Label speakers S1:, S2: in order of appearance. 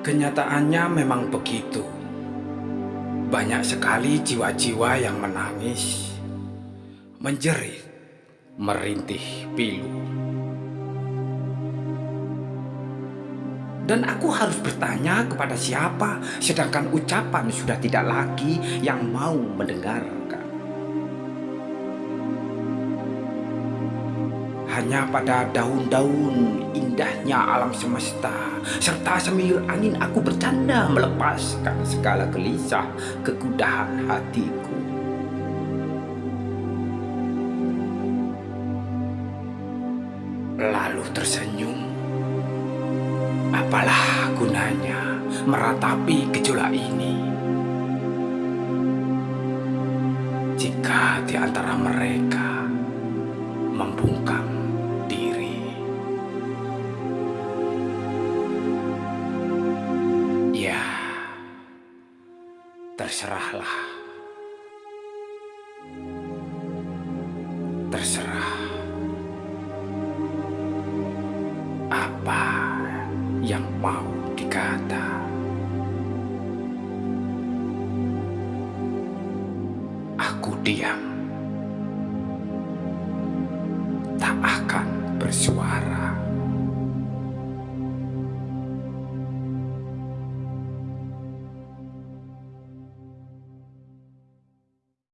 S1: Kenyataannya memang begitu. Banyak sekali jiwa-jiwa yang menangis, menjerit, merintih pilu. Dan aku harus bertanya kepada siapa, sedangkan ucapan sudah tidak lagi yang mau mendengarkan. Hanya pada daun-daun indahnya alam semesta Serta semilir angin aku bercanda melepaskan segala gelisah kegudahan hatiku. Lalu tersenyum. Apalah gunanya meratapi gejolak ini? Jika di antara mereka terserahlah. Terserah. Apa yang mau dikata. Aku diam. Tak akan bersuara.